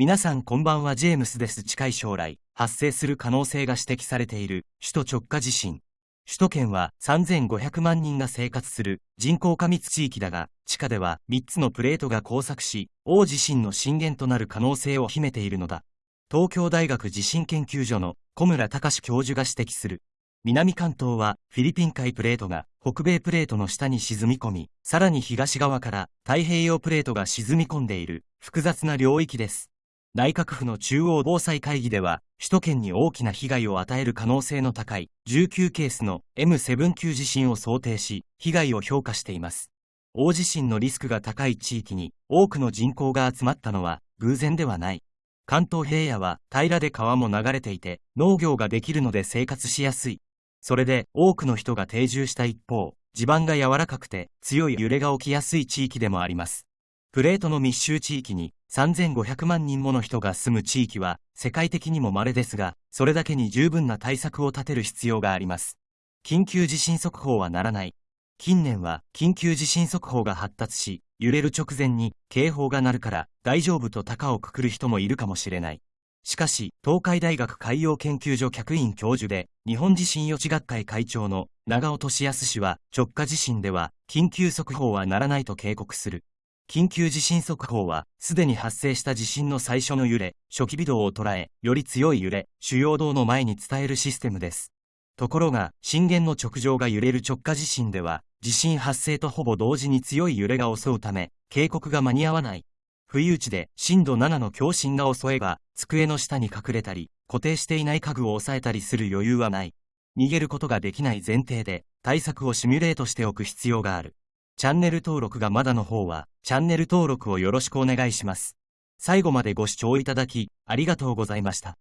皆さんこんばんはジェームスです。近い将来発生する可能性が指摘されている首都直下地震。首都圏は3500万人が生活する人口過密地域だが地下では3つのプレートが交錯し大地震の震源となる可能性を秘めているのだ。東京大学地震研究所の小村隆教授が指摘する。南関東はフィリピン海プレートが北米プレートの下に沈み込みさらに東側から太平洋プレートが沈み込んでいる複雑な領域です。内閣府の中央防災会議では、首都圏に大きな被害を与える可能性の高い19ケースの M7 級地震を想定し、被害を評価しています。大地震のリスクが高い地域に多くの人口が集まったのは偶然ではない。関東平野は平らで川も流れていて農業ができるので生活しやすい。それで多くの人が定住した一方、地盤が柔らかくて強い揺れが起きやすい地域でもあります。プレートの密集地域に3500万人もの人が住む地域は世界的にも稀ですが、それだけに十分な対策を立てる必要があります。緊急地震速報はならない。近年は緊急地震速報が発達し、揺れる直前に警報が鳴るから大丈夫と高をくくる人もいるかもしれない。しかし、東海大学海洋研究所客員教授で、日本地震予知学会会長の長尾俊康氏は、直下地震では、緊急速報はならないと警告する。緊急地震速報は、すでに発生した地震の最初の揺れ、初期微動を捉え、より強い揺れ、主要動の前に伝えるシステムです。ところが、震源の直上が揺れる直下地震では、地震発生とほぼ同時に強い揺れが襲うため、警告が間に合わない。不意打ちで震度7の強震が襲えば、机の下に隠れたり、固定していない家具を押さえたりする余裕はない。逃げることができない前提で、対策をシミュレートしておく必要がある。チャンネル登録がまだの方は、チャンネル登録をよろしくお願いします。最後までご視聴いただき、ありがとうございました。